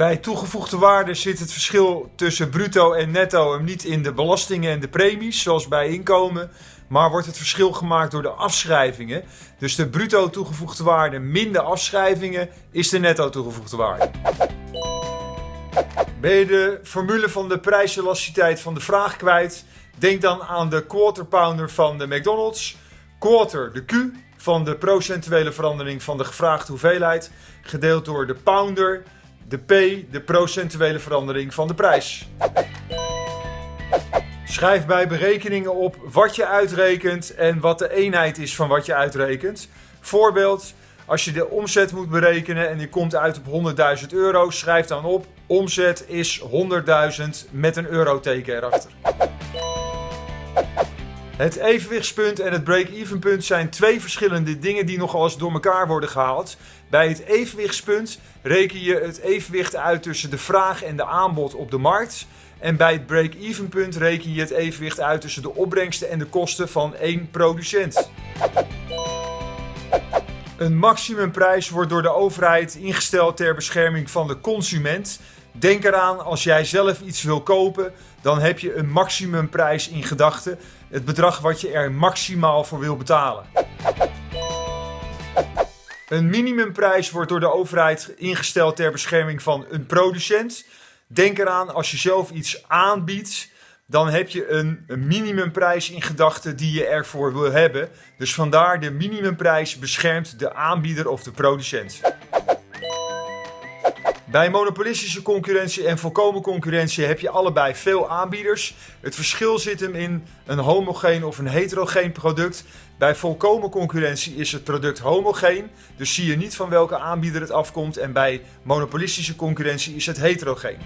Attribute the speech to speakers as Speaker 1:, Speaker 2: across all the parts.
Speaker 1: Bij toegevoegde waarde zit het verschil tussen bruto en netto hem niet in de belastingen en de premies, zoals bij inkomen, maar wordt het verschil gemaakt door de afschrijvingen. Dus de bruto toegevoegde waarde min de afschrijvingen is de netto toegevoegde waarde. Ben je de formule van de prijselasticiteit van de vraag kwijt? Denk dan aan de quarter pounder van de McDonald's. Quarter, de Q van de procentuele verandering van de gevraagde hoeveelheid, gedeeld door de pounder, de P, de procentuele verandering van de prijs. Schrijf bij berekeningen op wat je uitrekent en wat de eenheid is van wat je uitrekent. Voorbeeld, als je de omzet moet berekenen en je komt uit op 100.000 euro, schrijf dan op omzet is 100.000 met een euroteken erachter. Het evenwichtspunt en het break-even punt zijn twee verschillende dingen die nogal eens door elkaar worden gehaald. Bij het evenwichtspunt reken je het evenwicht uit tussen de vraag en de aanbod op de markt. En bij het break-even punt reken je het evenwicht uit tussen de opbrengsten en de kosten van één producent. Een maximumprijs wordt door de overheid ingesteld ter bescherming van de consument. Denk eraan, als jij zelf iets wil kopen, dan heb je een maximumprijs in gedachten. Het bedrag wat je er maximaal voor wil betalen. Een minimumprijs wordt door de overheid ingesteld ter bescherming van een producent. Denk eraan, als je zelf iets aanbiedt, dan heb je een, een minimumprijs in gedachten die je ervoor wil hebben. Dus vandaar de minimumprijs beschermt de aanbieder of de producent. Bij monopolistische concurrentie en volkomen concurrentie heb je allebei veel aanbieders. Het verschil zit hem in een homogeen of een heterogeen product. Bij volkomen concurrentie is het product homogeen, dus zie je niet van welke aanbieder het afkomt. En bij monopolistische concurrentie is het heterogeen.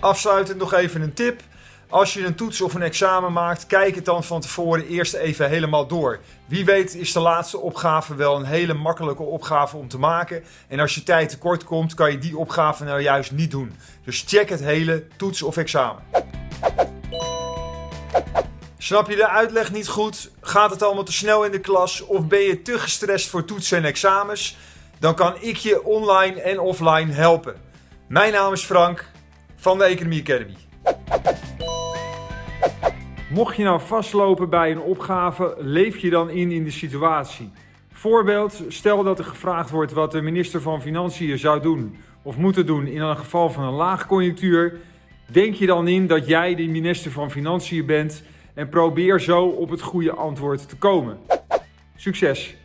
Speaker 1: Afsluitend nog even een tip. Als je een toets of een examen maakt, kijk het dan van tevoren eerst even helemaal door. Wie weet is de laatste opgave wel een hele makkelijke opgave om te maken. En als je tijd tekort komt, kan je die opgave nou juist niet doen. Dus check het hele toets of examen. Snap je de uitleg niet goed? Gaat het allemaal te snel in de klas? Of ben je te gestrest voor toetsen en examens? Dan kan ik je online en offline helpen. Mijn naam is Frank van de Economie Academy.
Speaker 2: Mocht je nou vastlopen bij een opgave, leef je dan in in de situatie. Voorbeeld, stel dat er gevraagd wordt wat de minister van Financiën zou doen of moeten doen in een geval van een laagconjunctuur. Denk je dan in dat jij de minister van Financiën bent en probeer zo op het goede antwoord te komen. Succes!